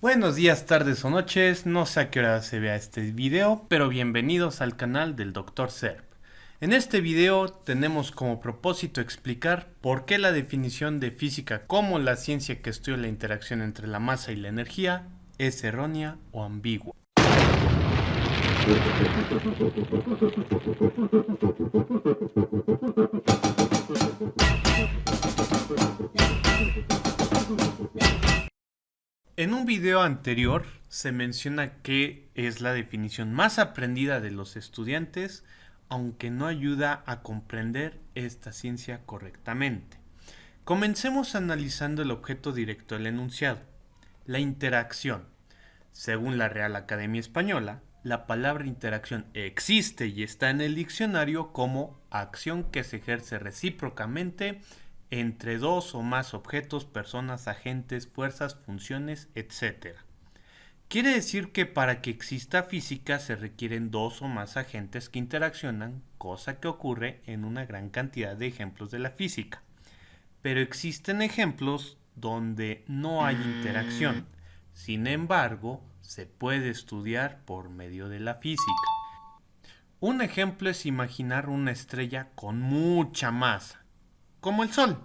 Buenos días, tardes o noches, no sé a qué hora se vea este video, pero bienvenidos al canal del Dr. Serp. En este video tenemos como propósito explicar por qué la definición de física como la ciencia que estudia la interacción entre la masa y la energía es errónea o ambigua. En un video anterior se menciona que es la definición más aprendida de los estudiantes, aunque no ayuda a comprender esta ciencia correctamente. Comencemos analizando el objeto directo del enunciado, la interacción. Según la Real Academia Española, la palabra interacción existe y está en el diccionario como acción que se ejerce recíprocamente entre dos o más objetos, personas, agentes, fuerzas, funciones, etc. Quiere decir que para que exista física se requieren dos o más agentes que interaccionan, cosa que ocurre en una gran cantidad de ejemplos de la física. Pero existen ejemplos donde no hay interacción. Sin embargo, se puede estudiar por medio de la física. Un ejemplo es imaginar una estrella con mucha masa como el Sol,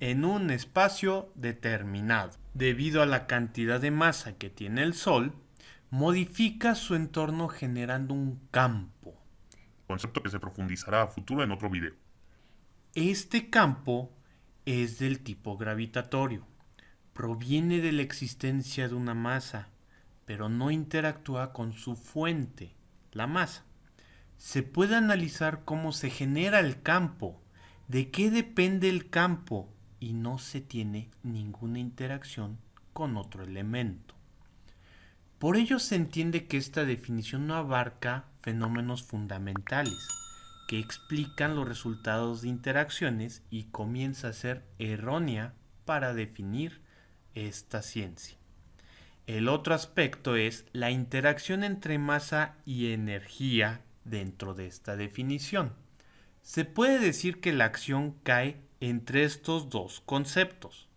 en un espacio determinado. Debido a la cantidad de masa que tiene el Sol, modifica su entorno generando un campo. Concepto que se profundizará a futuro en otro video. Este campo es del tipo gravitatorio. Proviene de la existencia de una masa, pero no interactúa con su fuente, la masa. Se puede analizar cómo se genera el campo de qué depende el campo y no se tiene ninguna interacción con otro elemento. Por ello se entiende que esta definición no abarca fenómenos fundamentales que explican los resultados de interacciones y comienza a ser errónea para definir esta ciencia. El otro aspecto es la interacción entre masa y energía dentro de esta definición. Se puede decir que la acción cae entre estos dos conceptos.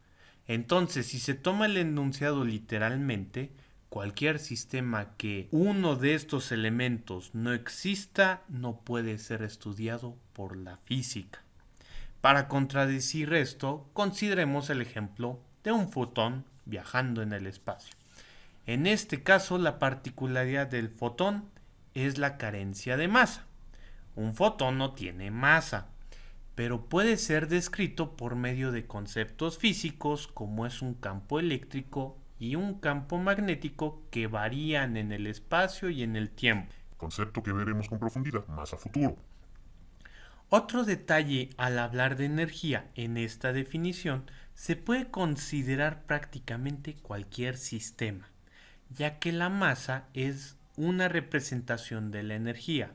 Entonces, si se toma el enunciado literalmente, cualquier sistema que uno de estos elementos no exista no puede ser estudiado por la física. Para contradecir esto, consideremos el ejemplo de un fotón viajando en el espacio. En este caso, la particularidad del fotón es la carencia de masa. Un fotón no tiene masa, pero puede ser descrito por medio de conceptos físicos como es un campo eléctrico y un campo magnético que varían en el espacio y en el tiempo. Concepto que veremos con profundidad más a futuro. Otro detalle al hablar de energía en esta definición se puede considerar prácticamente cualquier sistema, ya que la masa es una representación de la energía,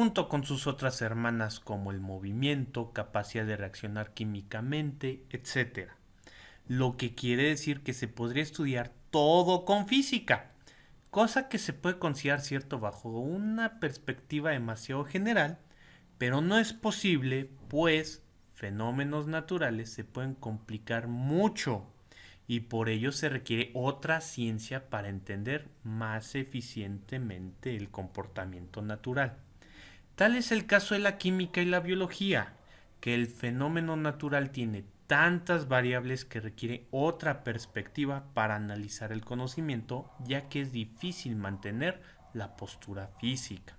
junto con sus otras hermanas como el movimiento, capacidad de reaccionar químicamente, etc. Lo que quiere decir que se podría estudiar todo con física, cosa que se puede considerar cierto bajo una perspectiva demasiado general, pero no es posible pues fenómenos naturales se pueden complicar mucho y por ello se requiere otra ciencia para entender más eficientemente el comportamiento natural. Tal es el caso de la química y la biología, que el fenómeno natural tiene tantas variables que requiere otra perspectiva para analizar el conocimiento, ya que es difícil mantener la postura física.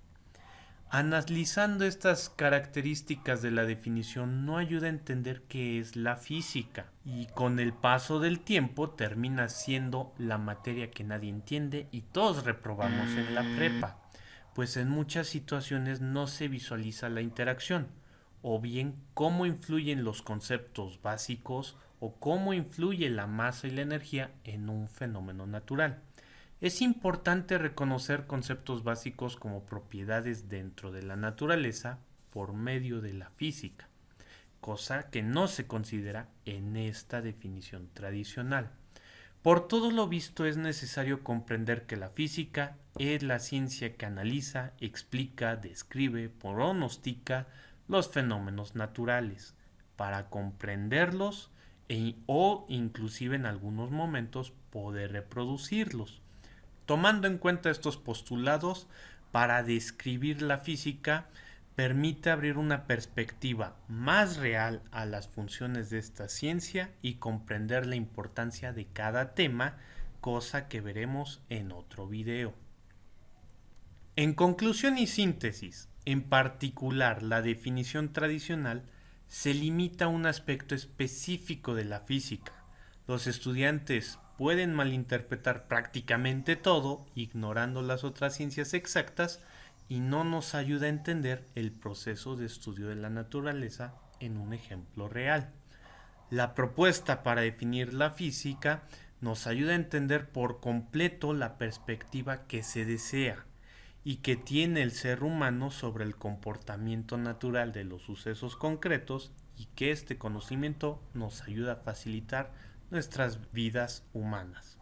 Analizando estas características de la definición no ayuda a entender qué es la física y con el paso del tiempo termina siendo la materia que nadie entiende y todos reprobamos en la prepa pues en muchas situaciones no se visualiza la interacción, o bien cómo influyen los conceptos básicos o cómo influye la masa y la energía en un fenómeno natural. Es importante reconocer conceptos básicos como propiedades dentro de la naturaleza por medio de la física, cosa que no se considera en esta definición tradicional. Por todo lo visto es necesario comprender que la física es la ciencia que analiza, explica, describe, pronostica los fenómenos naturales. Para comprenderlos e, o inclusive en algunos momentos poder reproducirlos. Tomando en cuenta estos postulados, para describir la física, permite abrir una perspectiva más real a las funciones de esta ciencia y comprender la importancia de cada tema, cosa que veremos en otro video. En conclusión y síntesis, en particular la definición tradicional se limita a un aspecto específico de la física. Los estudiantes pueden malinterpretar prácticamente todo, ignorando las otras ciencias exactas, y no nos ayuda a entender el proceso de estudio de la naturaleza en un ejemplo real. La propuesta para definir la física nos ayuda a entender por completo la perspectiva que se desea y que tiene el ser humano sobre el comportamiento natural de los sucesos concretos y que este conocimiento nos ayuda a facilitar nuestras vidas humanas.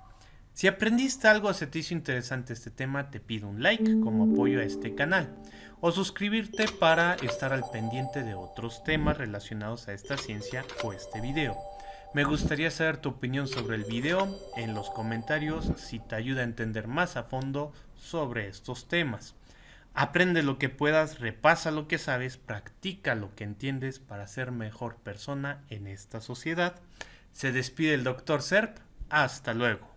Si aprendiste algo se te hizo interesante este tema, te pido un like como apoyo a este canal o suscribirte para estar al pendiente de otros temas relacionados a esta ciencia o este video. Me gustaría saber tu opinión sobre el video en los comentarios si te ayuda a entender más a fondo sobre estos temas. Aprende lo que puedas, repasa lo que sabes, practica lo que entiendes para ser mejor persona en esta sociedad. Se despide el Dr. Serp. Hasta luego.